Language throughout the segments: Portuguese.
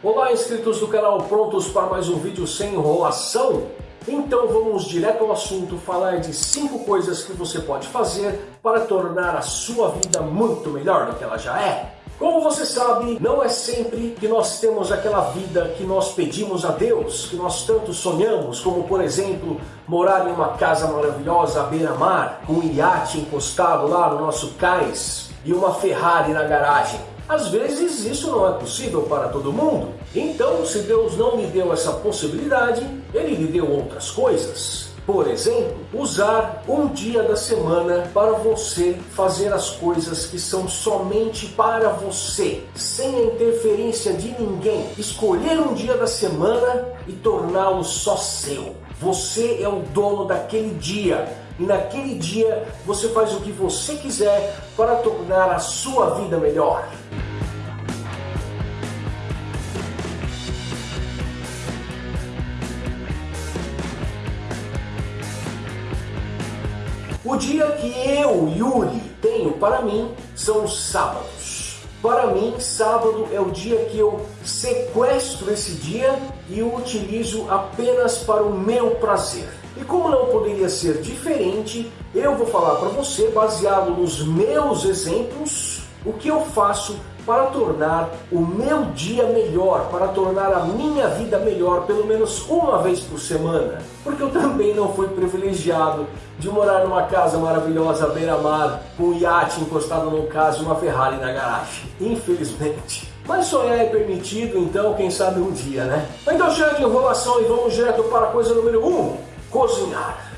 Olá, inscritos do canal, prontos para mais um vídeo sem enrolação? Então vamos direto ao assunto, falar de 5 coisas que você pode fazer para tornar a sua vida muito melhor do que ela já é. Como você sabe, não é sempre que nós temos aquela vida que nós pedimos a Deus, que nós tanto sonhamos, como por exemplo, morar em uma casa maravilhosa à beira-mar, com um iate encostado lá no nosso cais e uma Ferrari na garagem. Às vezes isso não é possível para todo mundo. Então, se Deus não lhe deu essa possibilidade, Ele lhe deu outras coisas. Por exemplo, usar um dia da semana para você fazer as coisas que são somente para você, sem a interferência de ninguém. Escolher um dia da semana e torná-lo só seu. Você é o dono daquele dia e naquele dia você faz o que você quiser para tornar a sua vida melhor. O dia que eu, Yuri, tenho para mim são os sábados. Para mim, sábado é o dia que eu sequestro esse dia e o utilizo apenas para o meu prazer. E como não poderia ser diferente, eu vou falar para você, baseado nos meus exemplos, o que eu faço para tornar o meu dia melhor, para tornar a minha vida melhor, pelo menos uma vez por semana. Porque eu também não fui privilegiado de morar numa casa maravilhosa beira-mar, com um iate encostado no caso e uma Ferrari na garagem. Infelizmente. Mas sonhar é permitido, então quem sabe um dia, né? Então chega de enrolação e vamos direto para a coisa número 1, um, cozinhar.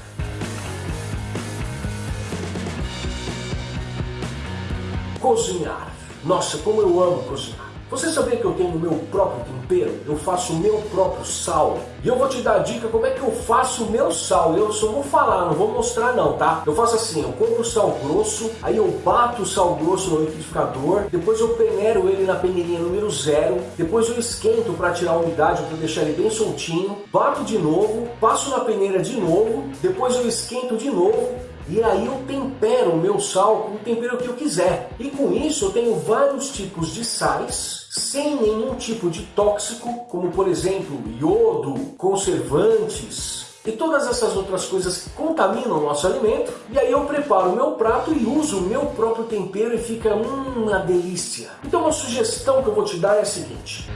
Cozinhar. Nossa, como eu amo cozinhar. Você sabia que eu tenho o meu próprio tempero? Eu faço o meu próprio sal. E eu vou te dar a dica como é que eu faço o meu sal. Eu só vou falar, não vou mostrar não, tá? Eu faço assim, eu compro o sal grosso, aí eu bato o sal grosso no liquidificador, depois eu peneiro ele na peneirinha número zero, depois eu esquento para tirar a umidade, para deixar ele bem soltinho, bato de novo, passo na peneira de novo, depois eu esquento de novo, e aí eu tempero o meu sal com o tempero que eu quiser. E com isso eu tenho vários tipos de sais, sem nenhum tipo de tóxico, como por exemplo iodo, conservantes, e todas essas outras coisas que contaminam o nosso alimento. E aí eu preparo o meu prato e uso o meu próprio tempero e fica hum, uma delícia. Então uma sugestão que eu vou te dar é a seguinte.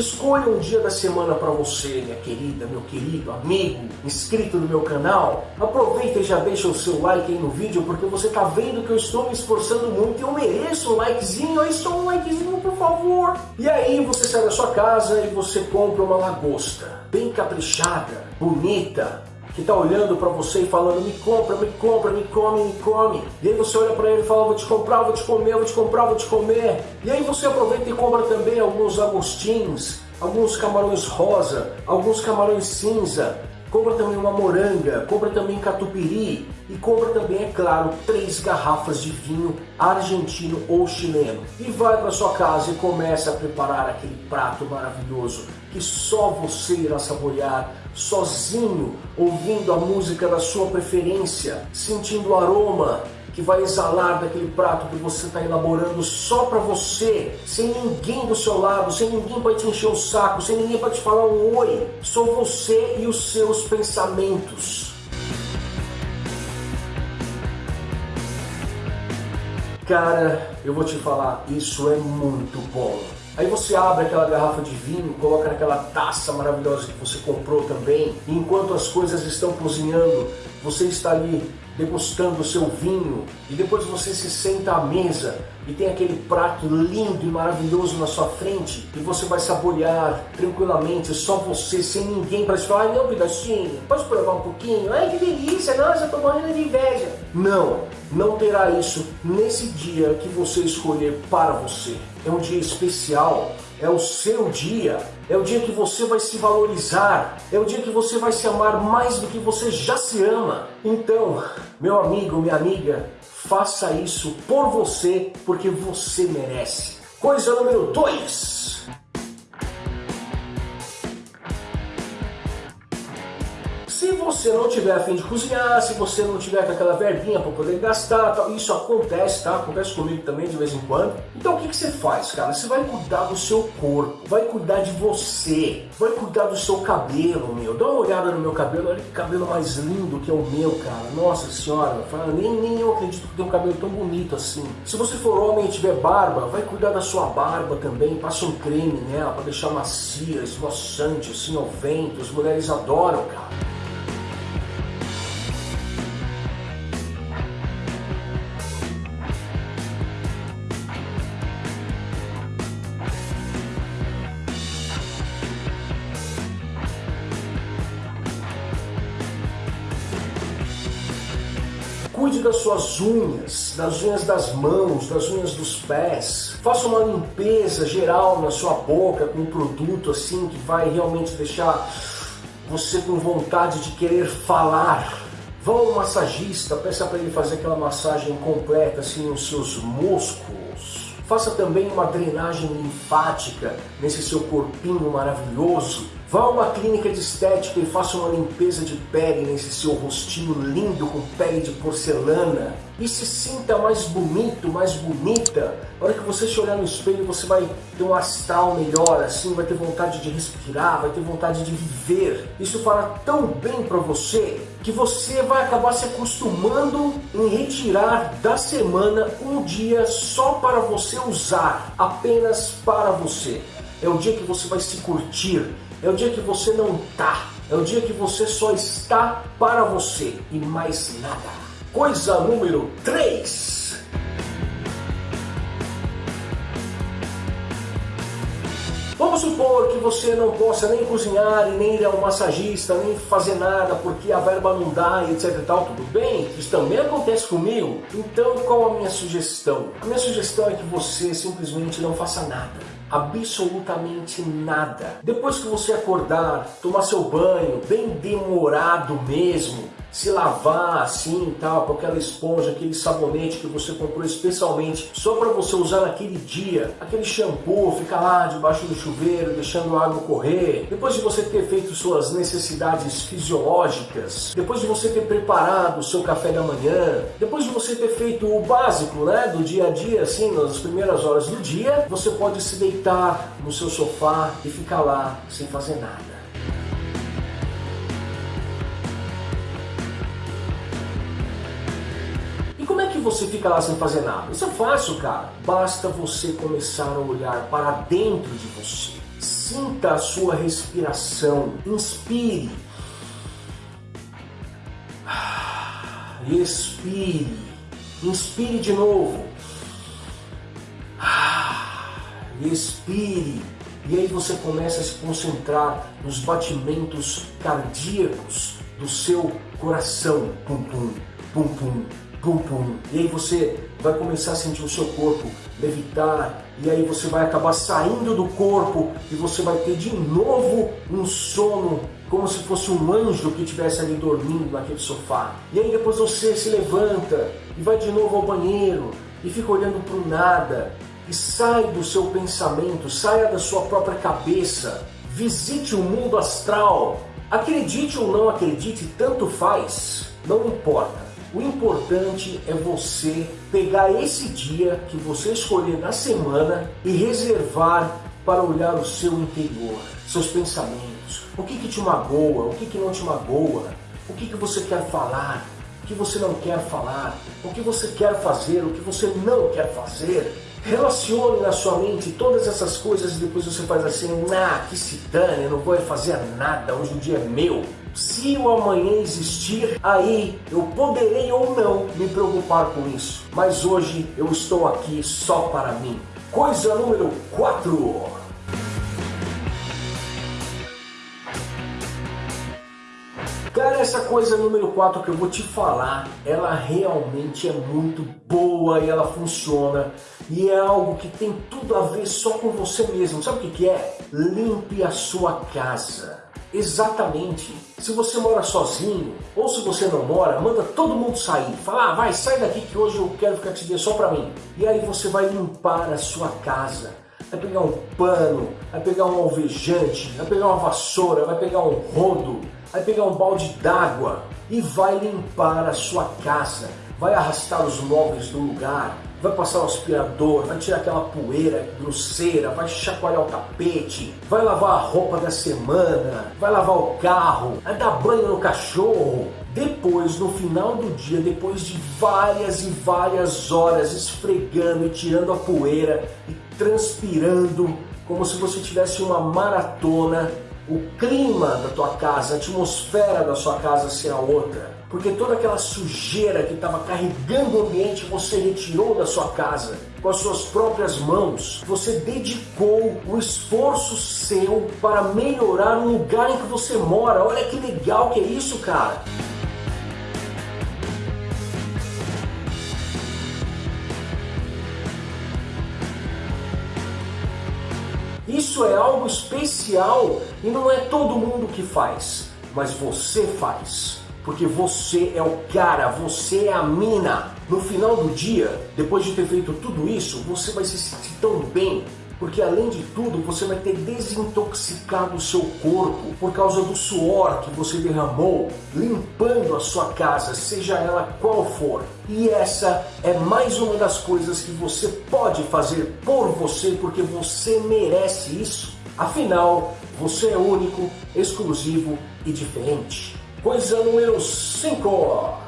Escolha um dia da semana para você, minha querida, meu querido, amigo, inscrito no meu canal. Aproveita e já deixa o seu like aí no vídeo, porque você tá vendo que eu estou me esforçando muito e eu mereço um likezinho. Aí só um likezinho, por favor. E aí você sai da sua casa e você compra uma lagosta, bem caprichada, bonita, que está olhando para você e falando me compra, me compra, me come, me come. E aí você olha para ele e fala vou te comprar, vou te comer, vou te comprar, vou te comer. E aí você aproveita e compra também alguns agostins, alguns camarões rosa, alguns camarões cinza, compra também uma moranga, compra também catupiry e compra também, é claro, três garrafas de vinho argentino ou chileno. E vai para sua casa e começa a preparar aquele prato maravilhoso que só você irá saborear sozinho, ouvindo a música da sua preferência, sentindo o aroma que vai exalar daquele prato que você está elaborando só para você, sem ninguém do seu lado, sem ninguém para te encher o saco, sem ninguém para te falar um oi, só você e os seus pensamentos. Cara, eu vou te falar, isso é muito bom. Aí você abre aquela garrafa de vinho, coloca naquela taça maravilhosa que você comprou também, e enquanto as coisas estão cozinhando, você está ali degustando o seu vinho e depois você se senta à mesa e tem aquele prato lindo e maravilhoso na sua frente e você vai saborear tranquilamente, só você, sem ninguém para falar, não, pedacinho, pode provar um pouquinho? Ai, que delícia, nossa, tô morrendo de inveja. Não, não terá isso nesse dia que você escolher para você. É um dia especial, é o seu dia, é o dia que você vai se valorizar, é o dia que você vai se amar mais do que você já se ama. Então, meu amigo, minha amiga, faça isso por você, porque você merece. Coisa número 2. Você não tiver a fim de cozinhar, se você não tiver com aquela verbinha para poder gastar, tal, isso acontece, tá? Acontece comigo também de vez em quando. Então o que, que você faz, cara? Você vai cuidar do seu corpo, vai cuidar de você, vai cuidar do seu cabelo, meu. Dá uma olhada no meu cabelo, olha que cabelo mais lindo que é o meu, cara. Nossa senhora, nem, nem eu acredito que tem um cabelo tão bonito assim. Se você for homem e tiver barba, vai cuidar da sua barba também, passa um creme nela para deixar macia, esvoaçante, assim ao vento. As mulheres adoram, cara. Cuide das suas unhas, das unhas das mãos, das unhas dos pés. Faça uma limpeza geral na sua boca com um produto assim que vai realmente deixar você com vontade de querer falar. Vá ao massagista, peça para ele fazer aquela massagem completa assim nos seus músculos. Faça também uma drenagem linfática nesse seu corpinho maravilhoso Vá a uma clínica de estética e faça uma limpeza de pele nesse seu rostinho lindo com pele de porcelana e se sinta mais bonito, mais bonita. Na hora que você se olhar no espelho, você vai ter um astral melhor, assim, vai ter vontade de respirar, vai ter vontade de viver. Isso fará tão bem para você que você vai acabar se acostumando em retirar da semana um dia só para você usar, apenas para você. É o dia que você vai se curtir, é o dia que você não tá. É o dia que você só está para você e mais nada. Coisa número 3. Vamos supor que você não possa nem cozinhar e nem ir ao massagista, nem fazer nada porque a verba não dá e etc e tal, tudo bem? Isso também acontece comigo. Então qual a minha sugestão? A minha sugestão é que você simplesmente não faça nada absolutamente nada. Depois que você acordar, tomar seu banho, bem demorado mesmo, se lavar assim tal, com aquela esponja, aquele sabonete que você comprou especialmente só para você usar naquele dia, aquele shampoo, ficar lá debaixo do chuveiro, deixando a água correr, depois de você ter feito suas necessidades fisiológicas, depois de você ter preparado o seu café da manhã, depois de você ter feito o básico, né, do dia a dia, assim, nas primeiras horas do dia, você pode se deitar no seu sofá e ficar lá sem fazer nada. Que você fica lá sem fazer nada? Isso é fácil, cara. Basta você começar a olhar para dentro de você. Sinta a sua respiração. Inspire. Expire. Inspire de novo. Expire. E aí você começa a se concentrar nos batimentos cardíacos do seu coração. Pum, pum, pum, pum, pum pum. E aí você vai começar a sentir o seu corpo levitar, e aí você vai acabar saindo do corpo e você vai ter de novo um sono como se fosse um anjo que estivesse ali dormindo naquele sofá. E aí depois você se levanta e vai de novo ao banheiro e fica olhando para o nada e sai do seu pensamento, saia da sua própria cabeça, visite o mundo astral. Acredite ou não acredite, tanto faz, não importa. O importante é você pegar esse dia que você escolher na semana e reservar para olhar o seu interior, seus pensamentos, o que, que te magoa, o que, que não te magoa, o que, que você quer falar, o que você não quer falar, o que você quer fazer, o que você não quer fazer. Relacione na sua mente todas essas coisas e depois você faz assim, ah, que se dane, eu não vou fazer nada, hoje o dia é meu. Se o amanhã existir, aí eu poderei ou não me preocupar com isso. Mas hoje eu estou aqui só para mim. Coisa número 4. Cara, essa coisa número 4 que eu vou te falar, ela realmente é muito boa e ela funciona. E é algo que tem tudo a ver só com você mesmo. Sabe o que, que é? Limpe a sua casa. Exatamente. Se você mora sozinho, ou se você não mora, manda todo mundo sair. Fala, ah, vai, sai daqui que hoje eu quero ficar te ver só pra mim. E aí você vai limpar a sua casa. Vai pegar um pano, vai pegar um alvejante, vai pegar uma vassoura, vai pegar um rodo Vai pegar um balde d'água e vai limpar a sua casa. Vai arrastar os móveis do lugar, vai passar o aspirador, vai tirar aquela poeira grosseira, vai chacoalhar o tapete, vai lavar a roupa da semana, vai lavar o carro, vai dar banho no cachorro. Depois, no final do dia, depois de várias e várias horas esfregando e tirando a poeira e transpirando, como se você tivesse uma maratona, o clima da tua casa, a atmosfera da sua casa será outra porque toda aquela sujeira que estava carregando o ambiente você retirou da sua casa com as suas próprias mãos. Você dedicou o esforço seu para melhorar o lugar em que você mora. Olha que legal que é isso, cara. Isso é algo especial e não é todo mundo que faz, mas você faz porque você é o cara, você é a mina. No final do dia, depois de ter feito tudo isso, você vai se sentir tão bem, porque além de tudo, você vai ter desintoxicado o seu corpo por causa do suor que você derramou limpando a sua casa, seja ela qual for. E essa é mais uma das coisas que você pode fazer por você, porque você merece isso. Afinal, você é único, exclusivo e diferente. Coisa número 5.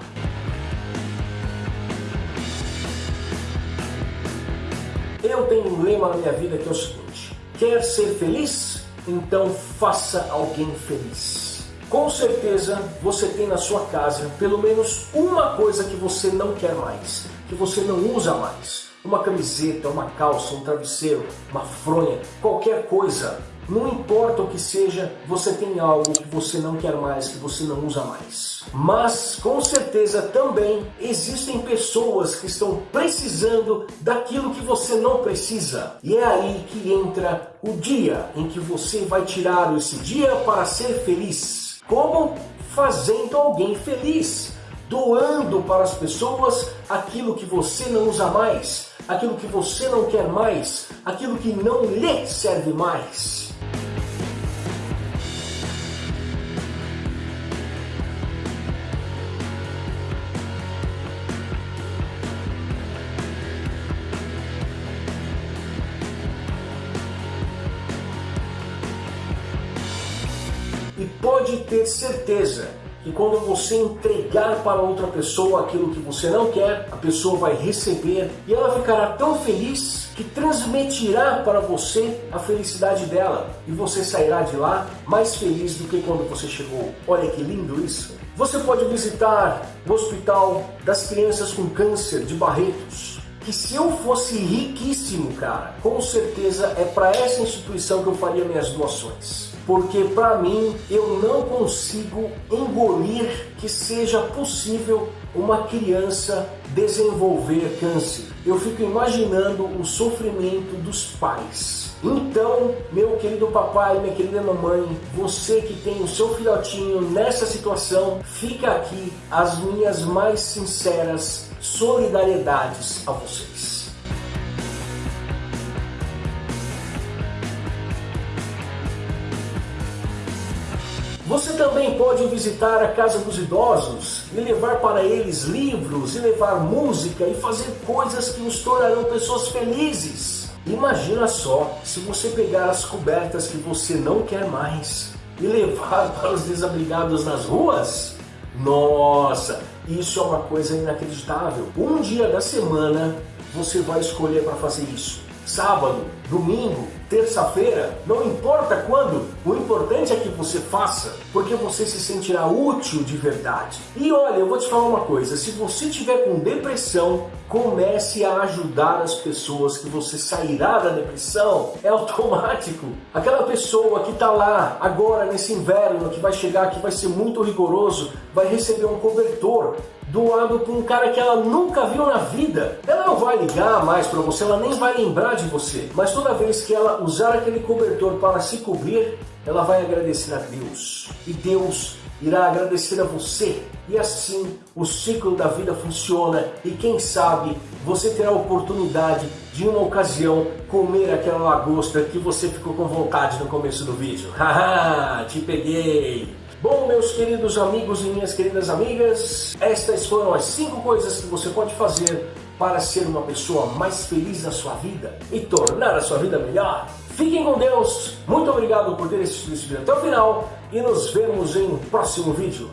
Eu tenho um lema na minha vida que é o seguinte: quer ser feliz? Então faça alguém feliz. Com certeza você tem na sua casa pelo menos uma coisa que você não quer mais, que você não usa mais. Uma camiseta, uma calça, um travesseiro, uma fronha, qualquer coisa não importa o que seja, você tem algo que você não quer mais, que você não usa mais. Mas com certeza também existem pessoas que estão precisando daquilo que você não precisa. E é aí que entra o dia em que você vai tirar esse dia para ser feliz. Como? Fazendo alguém feliz. Doando para as pessoas aquilo que você não usa mais, aquilo que você não quer mais, aquilo que não lhe serve mais. E pode ter certeza que quando você entregar para outra pessoa aquilo que você não quer, a pessoa vai receber e ela ficará tão feliz que transmitirá para você a felicidade dela e você sairá de lá mais feliz do que quando você chegou. Olha que lindo isso! Você pode visitar o Hospital das Crianças com Câncer de Barretos. Que se eu fosse riquíssimo, cara, com certeza é para essa instituição que eu faria minhas doações porque para mim eu não consigo engolir que seja possível uma criança desenvolver câncer. Eu fico imaginando o sofrimento dos pais. Então, meu querido papai, minha querida mamãe, você que tem o seu filhotinho nessa situação, fica aqui as minhas mais sinceras solidariedades a vocês. Também pode visitar a Casa dos Idosos e levar para eles livros, e levar música e fazer coisas que os tornarão pessoas felizes. Imagina só se você pegar as cobertas que você não quer mais e levar para os desabrigados nas ruas. Nossa, isso é uma coisa inacreditável. Um dia da semana você vai escolher para fazer isso. Sábado, domingo, terça-feira, não importa quando, o importante é que você faça, porque você se sentirá útil de verdade. E olha, eu vou te falar uma coisa, se você tiver com depressão, comece a ajudar as pessoas que você sairá da depressão, é automático. Aquela pessoa que está lá agora nesse inverno, que vai chegar, que vai ser muito rigoroso, vai receber um cobertor, doado por um cara que ela nunca viu na vida. Ela não vai ligar mais para você, ela nem vai lembrar de você. Mas toda vez que ela usar aquele cobertor para se cobrir, ela vai agradecer a Deus. E Deus irá agradecer a você. E assim o ciclo da vida funciona. E quem sabe você terá a oportunidade de uma ocasião comer aquela lagosta que você ficou com vontade no começo do vídeo. Haha, te peguei! Bom, meus queridos amigos e minhas queridas amigas, estas foram as 5 coisas que você pode fazer para ser uma pessoa mais feliz na sua vida e tornar a sua vida melhor. Fiquem com Deus, muito obrigado por ter assistido esse vídeo até o final e nos vemos em um próximo vídeo.